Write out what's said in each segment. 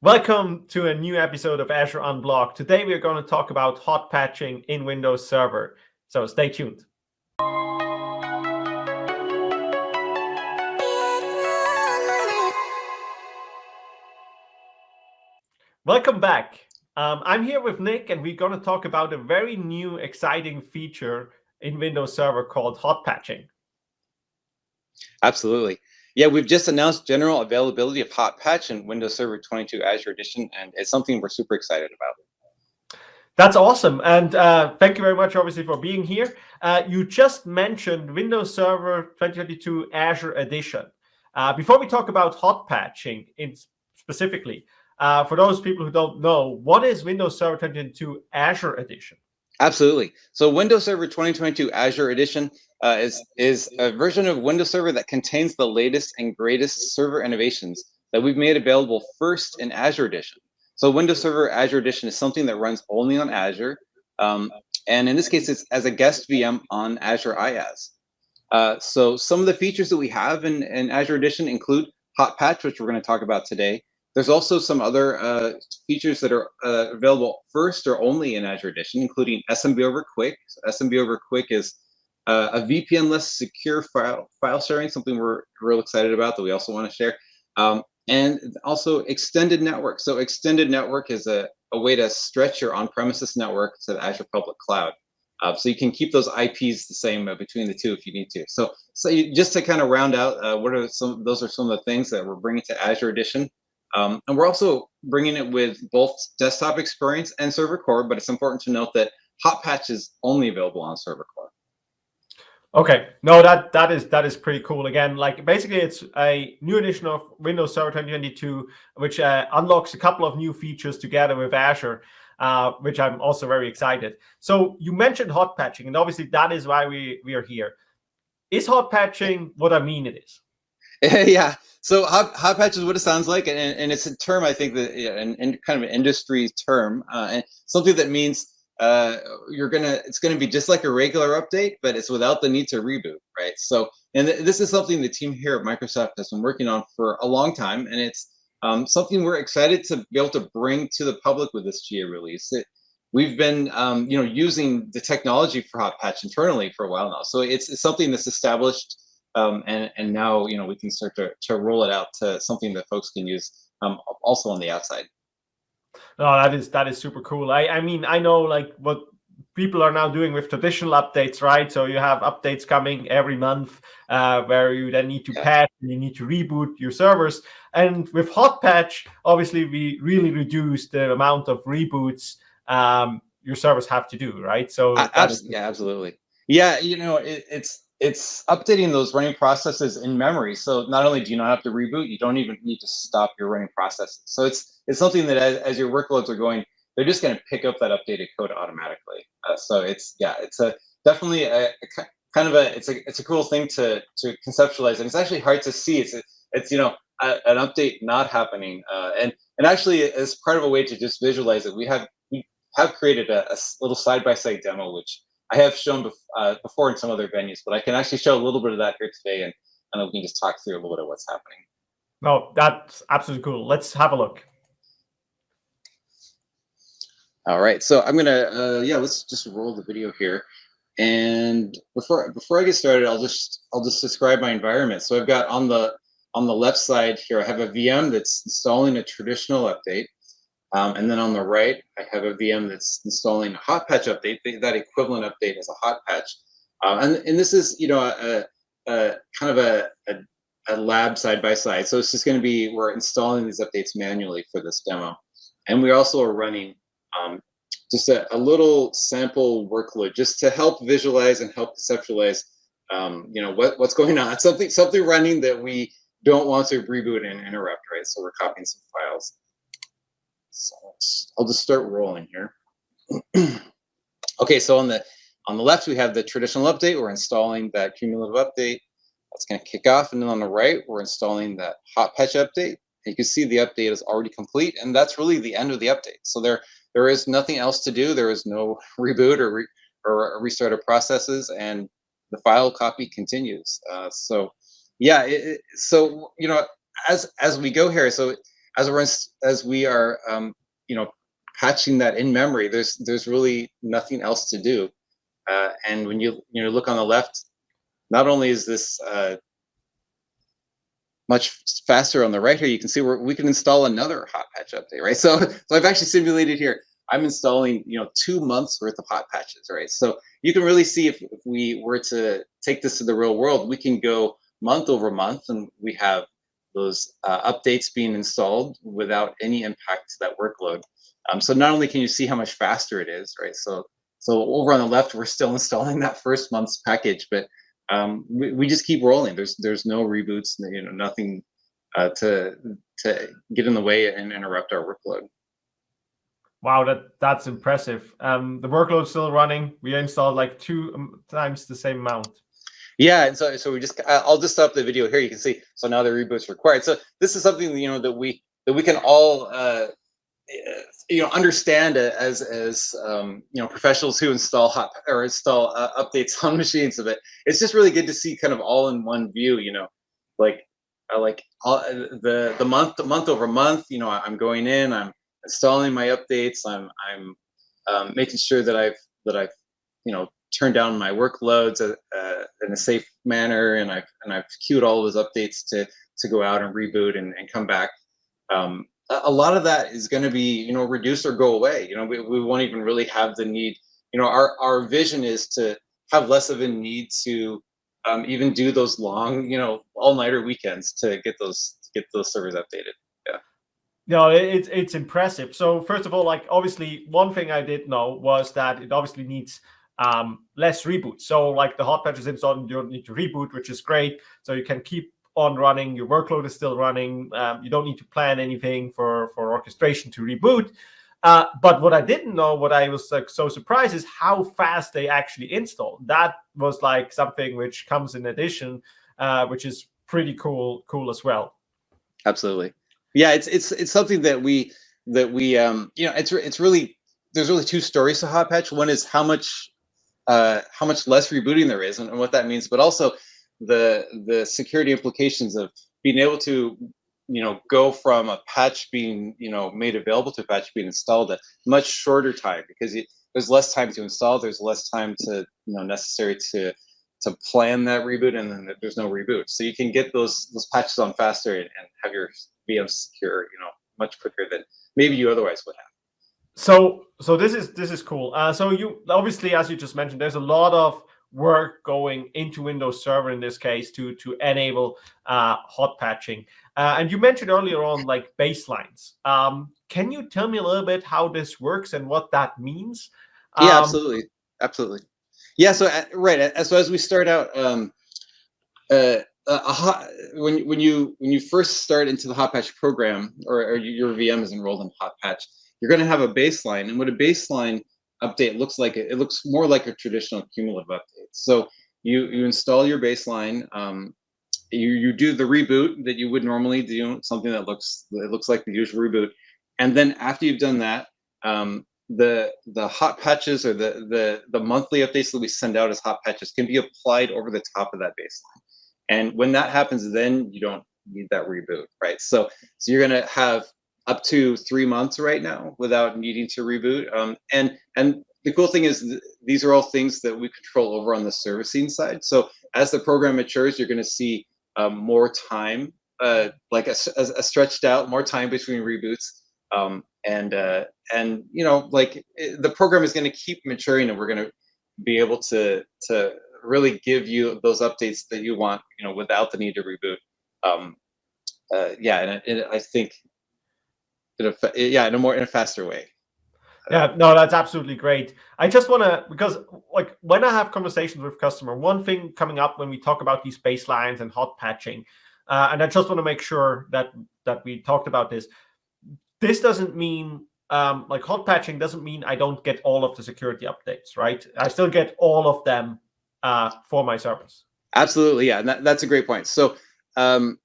Welcome to a new episode of Azure Unblogged. Today we are going to talk about hot patching in Windows Server. So stay tuned. Welcome back. Um, I'm here with Nick and we're going to talk about a very new exciting feature in Windows Server called hot patching. Absolutely. Yeah, we've just announced general availability of Hot Patch in Windows Server 22 Azure Edition, and it's something we're super excited about. That's awesome. And uh, thank you very much, obviously, for being here. Uh, you just mentioned Windows Server 2022 Azure Edition. Uh, before we talk about hot patching in specifically, uh, for those people who don't know, what is Windows Server 2022 Azure Edition? Absolutely. So Windows Server 2022 Azure Edition uh, is, is a version of Windows Server that contains the latest and greatest server innovations that we've made available first in Azure Edition. So Windows Server Azure Edition is something that runs only on Azure. Um, and in this case, it's as a guest VM on Azure IaaS. Uh, so some of the features that we have in, in Azure Edition include Hot Patch, which we're going to talk about today, there's also some other uh, features that are uh, available first or only in Azure Edition, including SMB over QUIC. SMB over QUIC is uh, a VPN-less secure file, file sharing, something we're real excited about that we also want to share. Um, and also extended network. So extended network is a, a way to stretch your on-premises network to the Azure public cloud. Uh, so you can keep those IPs the same uh, between the two if you need to. So, so you, just to kind of round out, uh, what are some? Those are some of the things that we're bringing to Azure Edition. Um, and we're also bringing it with both desktop experience and server core, but it's important to note that Hot Patch is only available on server core. Okay, no, that that is that is pretty cool. Again, like basically, it's a new edition of Windows Server 2022, which uh, unlocks a couple of new features together with Azure, uh, which I'm also very excited. So you mentioned hot patching, and obviously that is why we we are here. Is hot patching what I mean it is? yeah. So hot, hot patch is what it sounds like, and, and it's a term I think that yeah, and kind of an industry term, uh, and something that means uh, you're gonna it's gonna be just like a regular update, but it's without the need to reboot, right? So, and th this is something the team here at Microsoft has been working on for a long time, and it's um, something we're excited to be able to bring to the public with this GA release. It, we've been um, you know using the technology for hot patch internally for a while now, so it's, it's something that's established um, and, and now, you know, we can start to, to roll it out to something that folks can use um, also on the outside. No, that is that is super cool. I, I mean, I know like what people are now doing with traditional updates, right? So you have updates coming every month uh, where you then need to yeah. patch and you need to reboot your servers. And with Hot Patch, obviously, we really reduce the amount of reboots um, your servers have to do, right? So yeah, absolutely. Yeah, you know, it, it's it's updating those running processes in memory. So not only do you not have to reboot, you don't even need to stop your running processes. So it's it's something that as, as your workloads are going, they're just going to pick up that updated code automatically. Uh, so it's yeah, it's a definitely a, a, kind of a it's a it's a cool thing to to conceptualize, and it's actually hard to see. It's it's you know a, an update not happening, uh, and and actually as part of a way to just visualize it, we have we have created a, a little side by side demo which I have shown bef uh, before in some other venues, but I can actually show a little bit of that here today, and, and we can just talk through a little bit of what's happening. No, that's absolutely cool. Let's have a look. All right, so I'm gonna, uh, yeah, let's just roll the video here. And before before I get started, I'll just I'll just describe my environment. So I've got on the on the left side here, I have a VM that's installing a traditional update. Um, and then on the right, I have a VM that's installing a hot patch update. That equivalent update is a hot patch. Uh, and, and this is, you know, a, a kind of a, a, a, lab side by side. So it's just going to be, we're installing these updates manually for this demo. And we also are running um, just a, a, little sample workload just to help visualize and help conceptualize, um, you know, what, what's going on. Something, something running that we don't want to reboot and interrupt, right? So we're copying some files. So I'll just start rolling here. okay, so on the on the left, we have the traditional update. We're installing that cumulative update. That's going to kick off. And then on the right, we're installing that hot patch update. And you can see the update is already complete. And that's really the end of the update. So there, there is nothing else to do. There is no reboot or, re, or restart of processes. And the file copy continues. Uh, so yeah, it, so, you know, as, as we go here, so as we're as we are um, you know patching that in memory, there's there's really nothing else to do. Uh, and when you you know look on the left, not only is this uh, much faster on the right here, you can see where we can install another hot patch update, right? So so I've actually simulated here. I'm installing you know two months worth of hot patches, right? So you can really see if, if we were to take this to the real world, we can go month over month, and we have those uh, updates being installed without any impact to that workload. Um, so not only can you see how much faster it is, right? So so over on the left, we're still installing that first month's package, but um, we, we just keep rolling. There's there's no reboots, you know, nothing uh, to to get in the way and interrupt our workload. Wow, that that's impressive. Um, the workload's still running. We installed like two um, times the same amount. Yeah, and so so we just I'll just stop the video here. You can see so now the reboot's required. So this is something you know that we that we can all uh, you know understand as as um, you know professionals who install hot or install uh, updates on machines of it. It's just really good to see kind of all in one view. You know, like like all, uh, the the month the month over month. You know, I'm going in. I'm installing my updates. I'm I'm um, making sure that I've that I've you know turned down my workloads uh, uh, in a safe manner, and I've and I've queued all those updates to to go out and reboot and, and come back. Um, a lot of that is going to be you know reduce or go away. You know, we, we won't even really have the need. You know, our our vision is to have less of a need to um, even do those long, you know, all nighter weekends to get those to get those servers updated. Yeah. No, it's it's impressive. So first of all, like obviously, one thing I did know was that it obviously needs um, less reboots. So like the hot patches installed, you don't need to reboot, which is great. So you can keep on running. Your workload is still running. Um, you don't need to plan anything for for orchestration to reboot. Uh, but what I didn't know, what I was like, so surprised, is how fast they actually install. That was like something which comes in addition, uh, which is pretty cool, cool as well. Absolutely yeah, it's it's it's something that we that we um you know it's it's really there's really two stories to hot patch. One is how much uh how much less rebooting there is and, and what that means, but also the the security implications of being able to you know go from a patch being you know made available to a patch being installed a much shorter time because it, there's less time to install there's less time to you know necessary to to plan that reboot and then there's no reboot so you can get those those patches on faster and, and have your VM secure, you know, much quicker than maybe you otherwise would have. So, so this is this is cool. Uh, so you obviously, as you just mentioned, there's a lot of work going into Windows Server in this case to to enable uh, hot patching. Uh, and you mentioned earlier on like baselines. Um, can you tell me a little bit how this works and what that means? Um, yeah, absolutely, absolutely. Yeah, so uh, right. So as we start out, um, uh, a hot, when when you when you first start into the hot patch program or, or your VM is enrolled in hot patch, you're going to have a baseline, and what a baseline update looks like, it, looks more like a traditional cumulative update. So you you install your baseline, um, you you do the reboot that you would normally do, something that looks it looks like the usual reboot, and then after you've done that, um, the the hot patches or the the the monthly updates that we send out as hot patches can be applied over the top of that baseline. And when that happens, then you don't need that reboot, right? So, so you're going to have up to three months right now without needing to reboot. Um, and and the cool thing is th these are all things that we control over on the servicing side. So as the program matures, you're going to see um, more time, uh, like a, a, a, stretched out, more time between reboots. Um, and uh, and you know, like it, the program is going to keep maturing, and we're going to be able to to really give you those updates that you want, you know, without the need to reboot. Um, uh, yeah, and, and I think, in a, yeah, in a more in a faster way. Yeah, no, that's absolutely great. I just want to because like when I have conversations with customer, one thing coming up when we talk about these baselines and hot patching, uh, and I just want to make sure that that we talked about this. This doesn't mean um, like hot patching doesn't mean I don't get all of the security updates, right? I still get all of them uh, for my service. Absolutely, yeah, that, that's a great point. So um,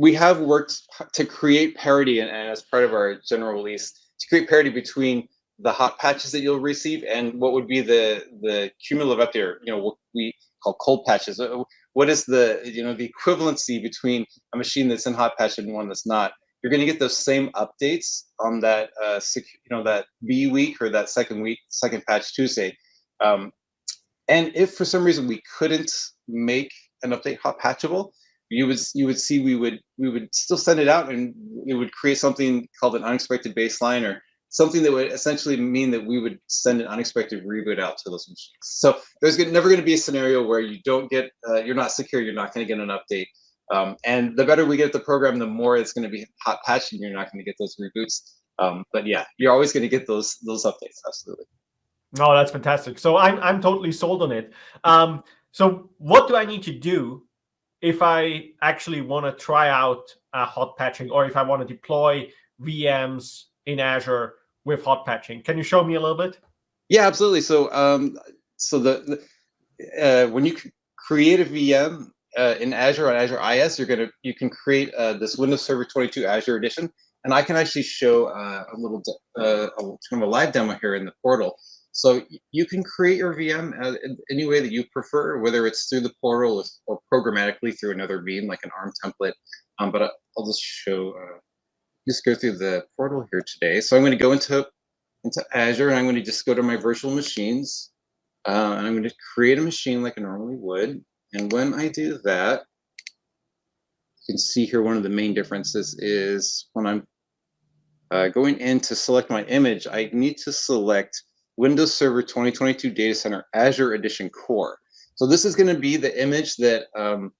we have worked to create parity, and, and, as part of our general release, to create parity between the hot patches that you'll receive and what would be the the cumulative update, or, you know, what we call cold patches. Uh, what is the you know the equivalency between a machine that's in hot patch and one that's not? you're going to get those same updates on that, uh, you know, that B week or that second week, second patch Tuesday. Um, and if for some reason we couldn't make an update hot patchable, you would you would see we would we would still send it out and it would create something called an unexpected baseline or something that would essentially mean that we would send an unexpected reboot out to those machines. So there's never going to be a scenario where you don't get, uh, you're not secure, you're not going to get an update. Um, and the better we get the program, the more it's going to be hot patched and you're not going to get those reboots. Um, but yeah, you're always going to get those those updates. Absolutely. No, that's fantastic. So I'm I'm totally sold on it. Um, so what do I need to do if I actually want to try out uh, hot patching or if I want to deploy VMs in Azure with hot patching. Can you show me a little bit? Yeah, absolutely. So, um, so the, the uh, when you create a VM uh, in Azure on Azure IaaS, you're gonna you can create uh, this Windows Server 22 Azure Edition, and I can actually show uh, a little uh, a, kind of a live demo here in the portal. So you can create your VM uh, any way that you prefer, whether it's through the portal or programmatically through another VM like an ARM template. Um, but I'll just show just go through the portal here today. So I'm going to go into, into Azure and I'm going to just go to my virtual machines. Uh, and I'm going to create a machine like I normally would. And when I do that, you can see here one of the main differences is when I'm uh, going in to select my image, I need to select Windows Server 2022 Data Center Azure Edition Core. So this is going to be the image that um,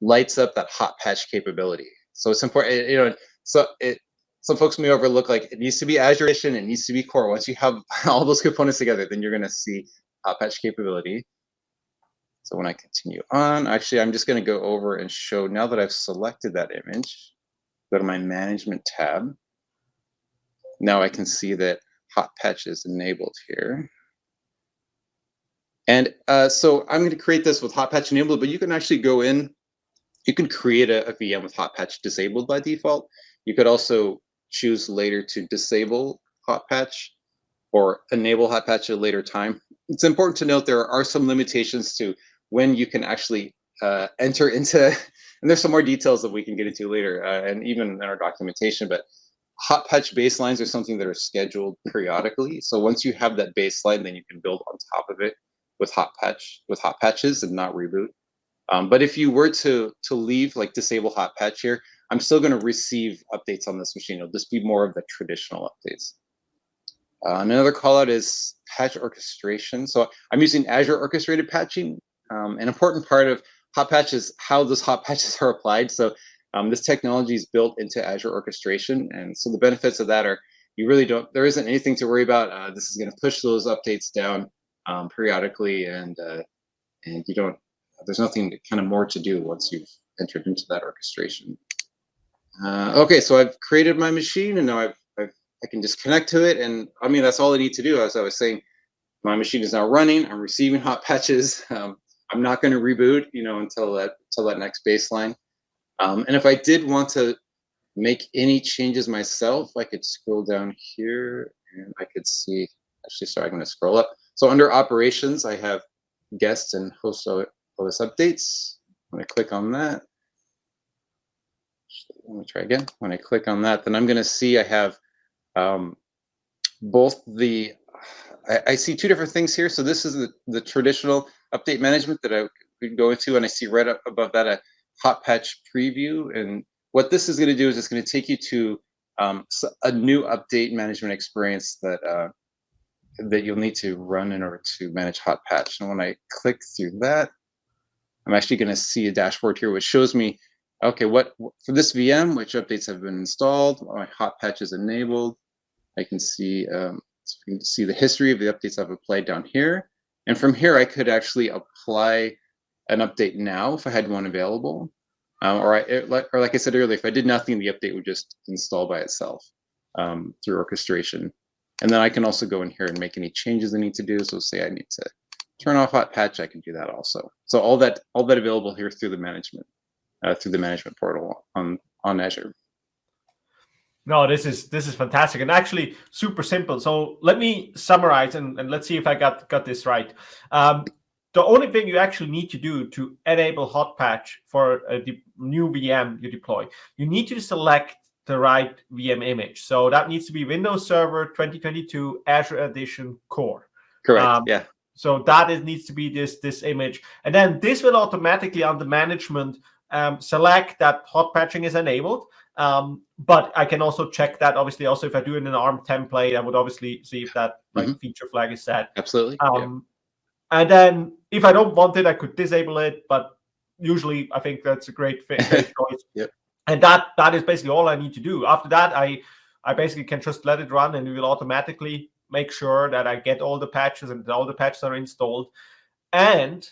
lights up that hot patch capability. So it's important, you know, so it some folks may overlook like it needs to be Azure Edition, it needs to be core. Once you have all those components together, then you're gonna see hot patch capability. So when I continue on, actually, I'm just gonna go over and show now that I've selected that image, go to my management tab. Now I can see that hot patch is enabled here. And uh, so I'm going to create this with hot patch enabled, but you can actually go in, you can create a, a VM with hot patch disabled by default. You could also choose later to disable hot patch or enable hot patch at a later time. It's important to note there are some limitations to when you can actually uh, enter into, and there's some more details that we can get into later, uh, and even in our documentation, but hot patch baselines are something that are scheduled periodically. So once you have that baseline, then you can build on top of it with hot patch, with hot patches and not reboot. Um, but if you were to to leave like disable hot patch here, I'm still going to receive updates on this machine. It'll just be more of the traditional updates. Uh, another call out is patch orchestration. So I'm using Azure orchestrated patching. Um, an important part of hot patch is how those hot patches are applied. So um, this technology is built into Azure orchestration. And so the benefits of that are you really don't, there isn't anything to worry about. Uh, this is going to push those updates down um, periodically and, uh, and you don't, there's nothing to, kind of more to do once you've entered into that orchestration. Uh, okay, so I've created my machine and now I've, I've, i can just connect to it. And I mean, that's all I need to do. As I was saying, my machine is now running. I'm receiving hot patches. Um, I'm not going to reboot, you know, until that until that next baseline. Um, and if I did want to make any changes myself, I could scroll down here and I could see. Actually, sorry, I'm going to scroll up. So under operations, I have guests and host OS updates. When I click on that, let me try again. When I click on that, then I'm going to see I have um, both the, I, I, see two different things here. So this is the, the traditional update management that I could go into, and I see right up above that a hot patch preview. And what this is going to do is it's going to take you to um, a new update management experience that uh, that you'll need to run in order to manage hot patch. And when I click through that, I'm actually going to see a dashboard here, which shows me Okay, what for this VM, which updates have been installed, my hot patch is enabled. I can see um, can see the history of the updates I've applied down here. And from here, I could actually apply an update now if I had one available. Um, or, I, or like I said earlier, if I did nothing, the update would just install by itself um, through orchestration. And then I can also go in here and make any changes I need to do. So say I need to turn off hot patch, I can do that also. So all that all that available here through the management uh, through the management portal on on Azure. No, this is this is fantastic and actually super simple. So let me summarize and, and let's see if I got got this right. Um, the only thing you actually need to do to enable hot patch for a new VM you deploy, you need to select the right VM image. So that needs to be Windows Server 2022 Azure Edition Core. Correct. Um, yeah. So that is needs to be this this image, and then this will automatically under management um, select that hot patching is enabled. Um, but I can also check that. Obviously, also if I do it in an ARM template, I would obviously see if that like mm -hmm. feature flag is set. Absolutely. Um, yeah. And then if I don't want it, I could disable it. But usually, I think that's a great, great choice. yep. And that that is basically all I need to do. After that, I I basically can just let it run, and it will automatically make sure that I get all the patches and all the patches are installed. And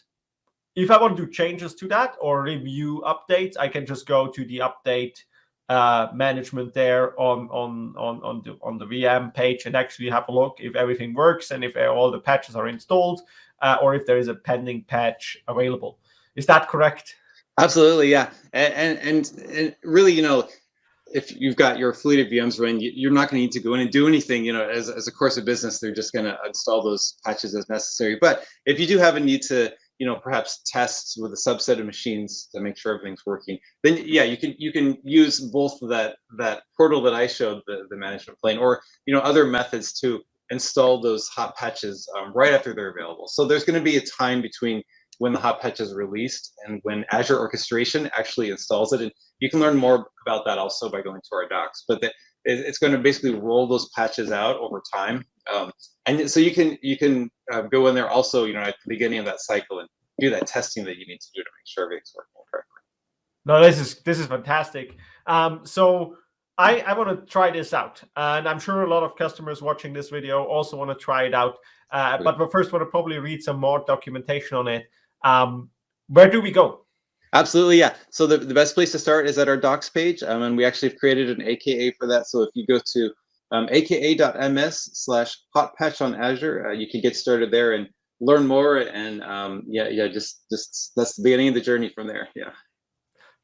if I want to do changes to that or review updates, I can just go to the update uh, management there on on on on the on the VM page and actually have a look if everything works and if all the patches are installed uh, or if there is a pending patch available. Is that correct? Absolutely, yeah, and and, and, really, you know, if you've got your fleet of VMs running, you're not going to need to go in and do anything. You know, as, as a course of business, they're just going to install those patches as necessary. But if you do have a need to, you know, perhaps test with a subset of machines to make sure everything's working, then yeah, you can you can use both that that portal that I showed the the management plane, or you know other methods to install those hot patches um, right after they're available. So there's going to be a time between when the hot patch is released and when Azure Orchestration actually installs it. And you can learn more about that also by going to our docs. But the, it's going to basically roll those patches out over time, um, and so you can you can uh, go in there also, you know, at the beginning of that cycle and do that testing that you need to do to make sure everything's working correctly. No, this is this is fantastic. Um, so I, I want to try this out, and I'm sure a lot of customers watching this video also want to try it out. Uh, but we first want to probably read some more documentation on it. Um, where do we go? Absolutely, yeah. So the, the best place to start is at our docs page, um, and we actually have created an AKA for that. So if you go to um, aka.ms slash hot patch on Azure, uh, you can get started there and learn more. And um, yeah, yeah, just just that's the beginning of the journey from there. Yeah.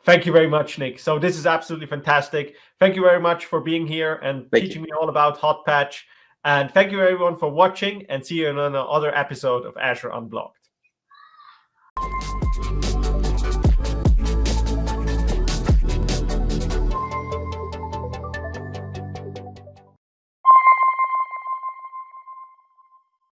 Thank you very much, Nick. So this is absolutely fantastic. Thank you very much for being here and thank teaching you. me all about hot patch. And thank you everyone for watching and see you in another episode of Azure Unblogged.